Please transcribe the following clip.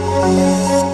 Música